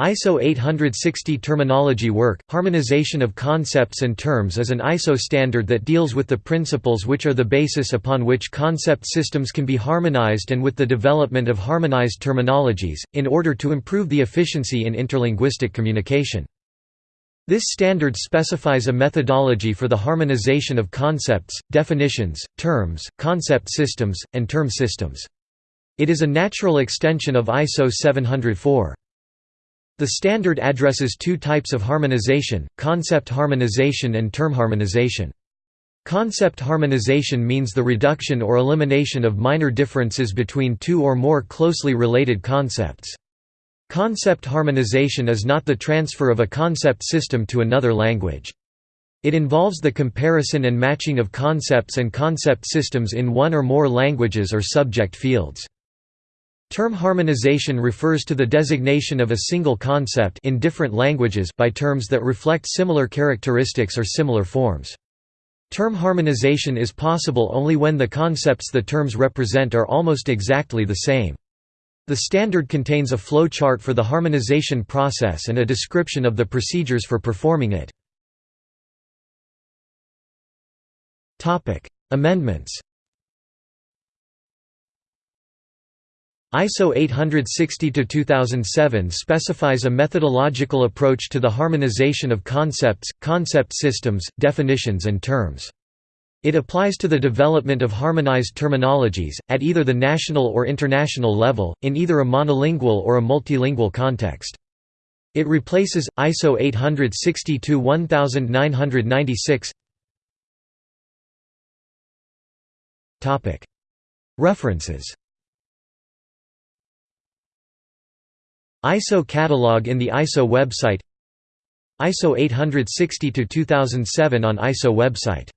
ISO 860 Terminology Work – Harmonization of concepts and terms is an ISO standard that deals with the principles which are the basis upon which concept systems can be harmonized and with the development of harmonized terminologies, in order to improve the efficiency in interlinguistic communication. This standard specifies a methodology for the harmonization of concepts, definitions, terms, concept systems, and term systems. It is a natural extension of ISO 704. The standard addresses two types of harmonization, concept harmonization and term harmonization. Concept harmonization means the reduction or elimination of minor differences between two or more closely related concepts. Concept harmonization is not the transfer of a concept system to another language. It involves the comparison and matching of concepts and concept systems in one or more languages or subject fields. Term harmonization refers to the designation of a single concept in different languages by terms that reflect similar characteristics or similar forms. Term harmonization is possible only when the concepts the terms represent are almost exactly the same. The standard contains a flow chart for the harmonization process and a description of the procedures for performing it. Amendments ISO 860-2007 specifies a methodological approach to the harmonization of concepts, concept systems, definitions and terms. It applies to the development of harmonized terminologies, at either the national or international level, in either a monolingual or a multilingual context. It replaces, ISO 862-1996 References ISO catalog in the ISO website. ISO 860-2007 on ISO website